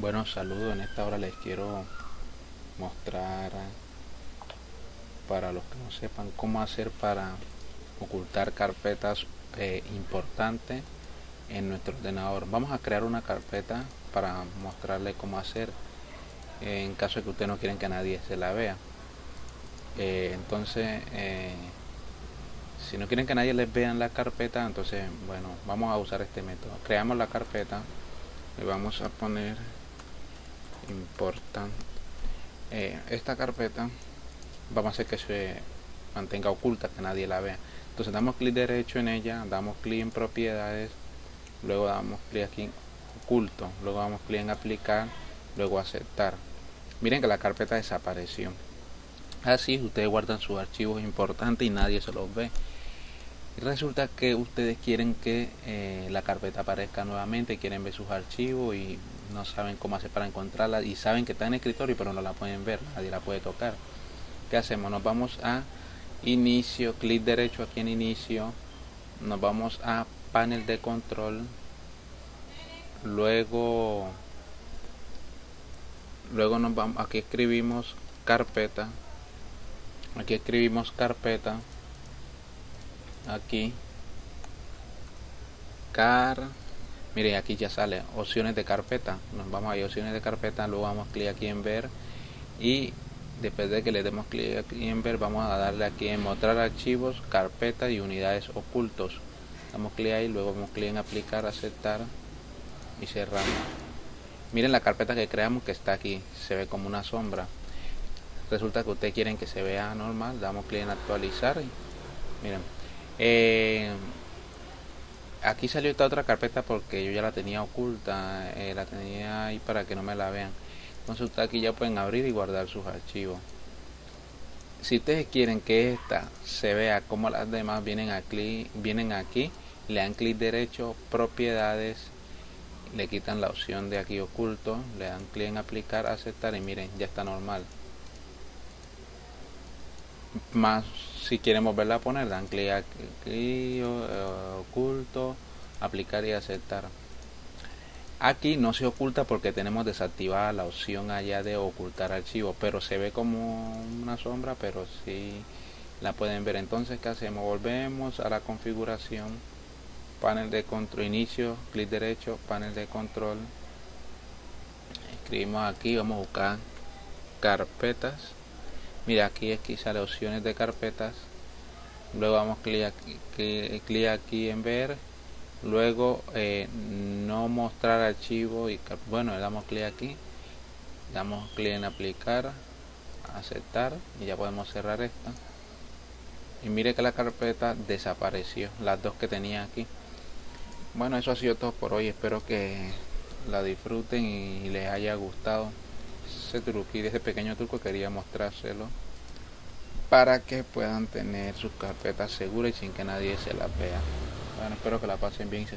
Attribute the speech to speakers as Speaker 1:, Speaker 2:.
Speaker 1: Bueno, saludos. En esta hora les quiero mostrar para los que no sepan cómo hacer para ocultar carpetas eh, importantes en nuestro ordenador. Vamos a crear una carpeta para mostrarle cómo hacer en caso de que ustedes no quieren que nadie se la vea. Eh, entonces, eh, si no quieren que nadie les vea en la carpeta, entonces, bueno, vamos a usar este método. Creamos la carpeta y vamos a poner importante. Eh, esta carpeta vamos a hacer que se mantenga oculta que nadie la vea. Entonces damos clic derecho en ella damos clic en propiedades luego damos clic aquí en oculto luego damos clic en aplicar luego aceptar. Miren que la carpeta desapareció. Así ustedes guardan sus archivos importantes y nadie se los ve. Resulta que ustedes quieren que eh, la carpeta aparezca nuevamente quieren ver sus archivos y no saben cómo hacer para encontrarla y saben que está en escritorio pero no la pueden ver, nadie la puede tocar. ¿Qué hacemos? Nos vamos a inicio, clic derecho aquí en inicio, nos vamos a panel de control, luego luego nos vamos aquí escribimos carpeta, aquí escribimos carpeta, aquí car mire aquí ya sale opciones de carpeta. Nos vamos a opciones de carpeta luego vamos clic aquí en ver y después de que le demos clic aquí en ver vamos a darle aquí en mostrar archivos carpetas y unidades ocultos. Damos clic ahí luego vamos clic en aplicar aceptar y cerramos. Miren la carpeta que creamos que está aquí se ve como una sombra. Resulta que ustedes quieren que se vea normal damos clic en actualizar miren eh, aquí salió esta otra carpeta porque yo ya la tenía oculta eh, la tenía ahí para que no me la vean. Entonces ustedes aquí ya pueden abrir y guardar sus archivos. Si ustedes quieren que esta se vea como las demás vienen aquí vienen aquí le dan clic derecho propiedades le quitan la opción de aquí oculto le dan clic en aplicar aceptar y miren ya está normal más si quieren volverla a poner dan clic aquí oculto aplicar y aceptar. Aquí no se oculta porque tenemos desactivada la opción allá de ocultar archivo pero se ve como una sombra pero si la pueden ver. Entonces que hacemos volvemos a la configuración panel de control inicio clic derecho panel de control. Escribimos aquí vamos a buscar carpetas mira aquí que sale opciones de carpetas. Luego vamos clic aquí, clic aquí en ver. Luego eh, no mostrar archivo y bueno le damos clic aquí. Damos clic en aplicar aceptar y ya podemos cerrar esta. Y mire que la carpeta desapareció las dos que tenía aquí. Bueno eso ha sido todo por hoy. Espero que la disfruten y les haya gustado ese truquito, ese pequeño truco quería mostrárselo para que puedan tener sus carpetas seguras y sin que nadie se las vea. Bueno, espero que la pasen bien.